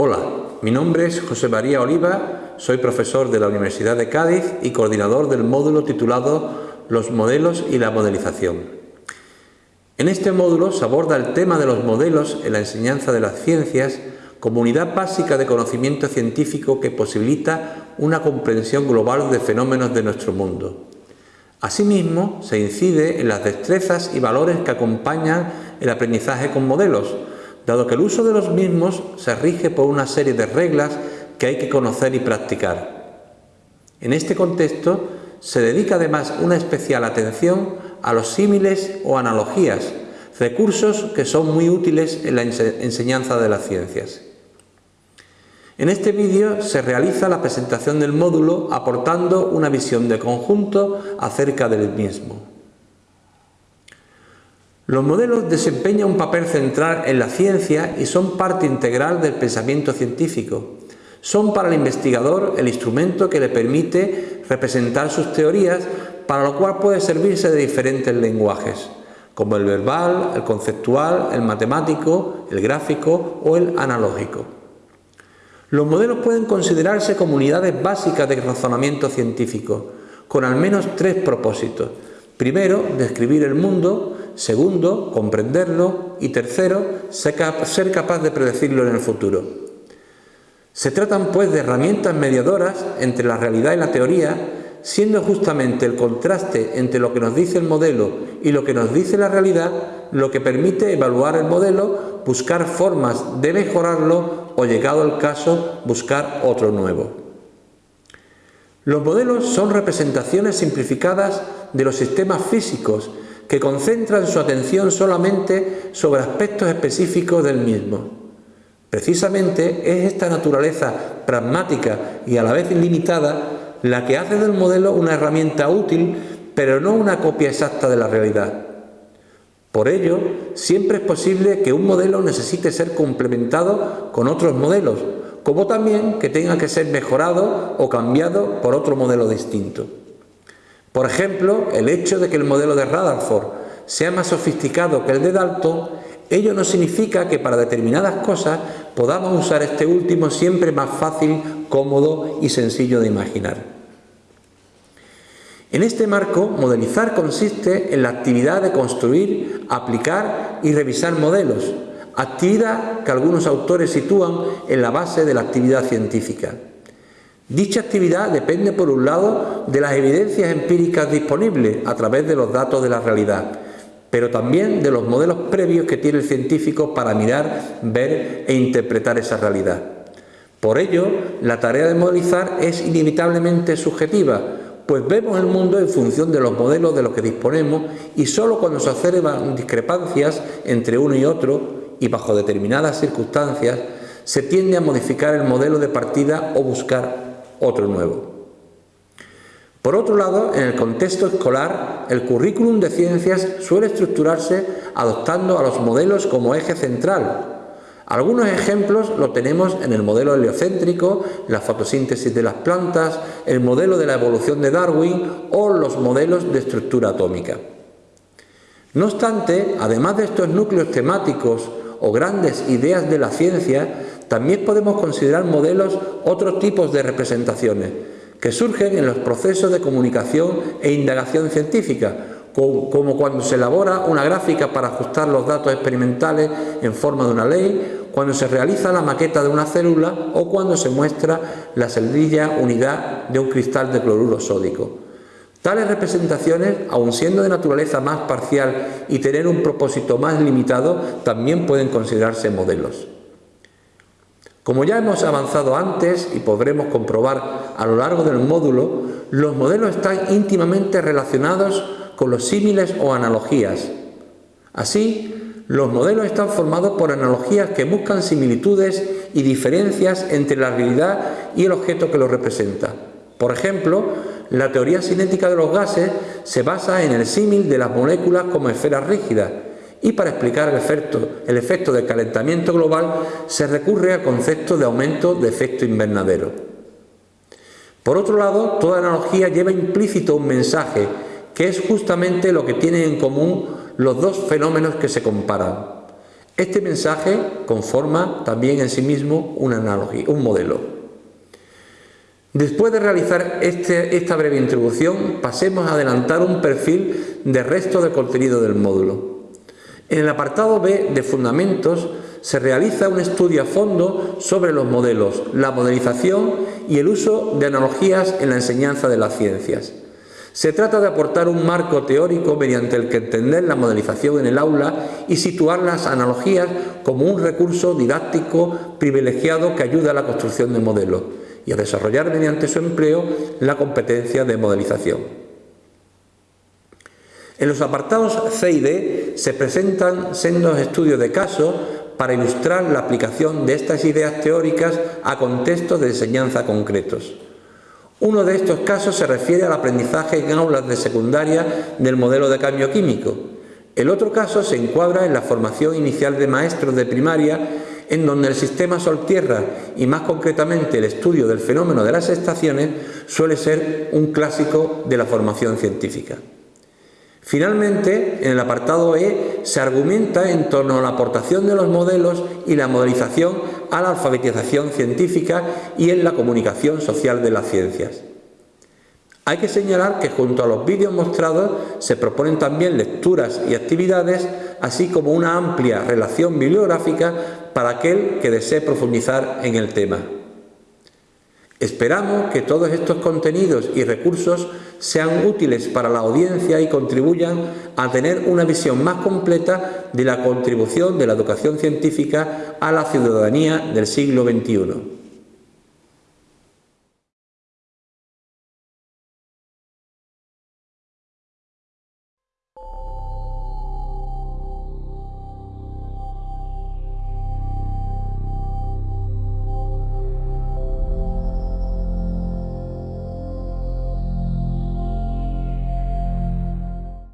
Hola, mi nombre es José María Oliva, soy profesor de la Universidad de Cádiz y coordinador del módulo titulado Los modelos y la modelización. En este módulo se aborda el tema de los modelos en la enseñanza de las ciencias como unidad básica de conocimiento científico que posibilita una comprensión global de fenómenos de nuestro mundo. Asimismo, se incide en las destrezas y valores que acompañan el aprendizaje con modelos, dado que el uso de los mismos se rige por una serie de reglas que hay que conocer y practicar. En este contexto, se dedica además una especial atención a los símiles o analogías, recursos que son muy útiles en la enseñanza de las ciencias. En este vídeo se realiza la presentación del módulo aportando una visión de conjunto acerca del mismo. Los modelos desempeñan un papel central en la ciencia y son parte integral del pensamiento científico. Son para el investigador el instrumento que le permite representar sus teorías, para lo cual puede servirse de diferentes lenguajes, como el verbal, el conceptual, el matemático, el gráfico o el analógico. Los modelos pueden considerarse como unidades básicas de razonamiento científico, con al menos tres propósitos. Primero, describir el mundo, Segundo, comprenderlo. Y tercero, ser capaz de predecirlo en el futuro. Se tratan pues de herramientas mediadoras entre la realidad y la teoría, siendo justamente el contraste entre lo que nos dice el modelo y lo que nos dice la realidad lo que permite evaluar el modelo, buscar formas de mejorarlo o, llegado el caso, buscar otro nuevo. Los modelos son representaciones simplificadas de los sistemas físicos que concentran su atención solamente sobre aspectos específicos del mismo. Precisamente es esta naturaleza pragmática y a la vez limitada la que hace del modelo una herramienta útil, pero no una copia exacta de la realidad. Por ello, siempre es posible que un modelo necesite ser complementado con otros modelos, como también que tenga que ser mejorado o cambiado por otro modelo distinto. Por ejemplo, el hecho de que el modelo de Rutherford sea más sofisticado que el de Dalton, ello no significa que para determinadas cosas podamos usar este último siempre más fácil, cómodo y sencillo de imaginar. En este marco, modelizar consiste en la actividad de construir, aplicar y revisar modelos, actividad que algunos autores sitúan en la base de la actividad científica. Dicha actividad depende, por un lado, de las evidencias empíricas disponibles a través de los datos de la realidad, pero también de los modelos previos que tiene el científico para mirar, ver e interpretar esa realidad. Por ello, la tarea de modelizar es inevitablemente subjetiva, pues vemos el mundo en función de los modelos de los que disponemos y sólo cuando se observan discrepancias entre uno y otro y bajo determinadas circunstancias se tiende a modificar el modelo de partida o buscar otro nuevo. Por otro lado, en el contexto escolar, el currículum de ciencias suele estructurarse adoptando a los modelos como eje central. Algunos ejemplos lo tenemos en el modelo heliocéntrico, la fotosíntesis de las plantas, el modelo de la evolución de Darwin o los modelos de estructura atómica. No obstante, además de estos núcleos temáticos o grandes ideas de la ciencia, también podemos considerar modelos otros tipos de representaciones que surgen en los procesos de comunicación e indagación científica, como cuando se elabora una gráfica para ajustar los datos experimentales en forma de una ley, cuando se realiza la maqueta de una célula o cuando se muestra la celdilla unidad de un cristal de cloruro sódico. Tales representaciones, aun siendo de naturaleza más parcial y tener un propósito más limitado, también pueden considerarse modelos. Como ya hemos avanzado antes y podremos comprobar a lo largo del módulo, los modelos están íntimamente relacionados con los símiles o analogías. Así, los modelos están formados por analogías que buscan similitudes y diferencias entre la realidad y el objeto que lo representa. Por ejemplo, la teoría cinética de los gases se basa en el símil de las moléculas como esferas rígidas, y para explicar el efecto, el efecto del calentamiento global se recurre al concepto de aumento de efecto invernadero. Por otro lado, toda analogía lleva implícito un mensaje, que es justamente lo que tienen en común los dos fenómenos que se comparan. Este mensaje conforma también en sí mismo una analogía, un modelo. Después de realizar este, esta breve introducción, pasemos a adelantar un perfil de resto del contenido del módulo. En el apartado B de Fundamentos se realiza un estudio a fondo sobre los modelos, la modelización y el uso de analogías en la enseñanza de las ciencias. Se trata de aportar un marco teórico mediante el que entender la modelización en el aula y situar las analogías como un recurso didáctico privilegiado que ayuda a la construcción de modelos y a desarrollar mediante su empleo la competencia de modelización. En los apartados C y D se presentan sendos estudios de caso para ilustrar la aplicación de estas ideas teóricas a contextos de enseñanza concretos. Uno de estos casos se refiere al aprendizaje en aulas de secundaria del modelo de cambio químico. El otro caso se encuadra en la formación inicial de maestros de primaria en donde el sistema Sol-Tierra y más concretamente el estudio del fenómeno de las estaciones suele ser un clásico de la formación científica. Finalmente, en el apartado E se argumenta en torno a la aportación de los modelos y la modelización a la alfabetización científica y en la comunicación social de las ciencias. Hay que señalar que junto a los vídeos mostrados se proponen también lecturas y actividades, así como una amplia relación bibliográfica para aquel que desee profundizar en el tema. Esperamos que todos estos contenidos y recursos sean útiles para la audiencia y contribuyan a tener una visión más completa de la contribución de la educación científica a la ciudadanía del siglo XXI.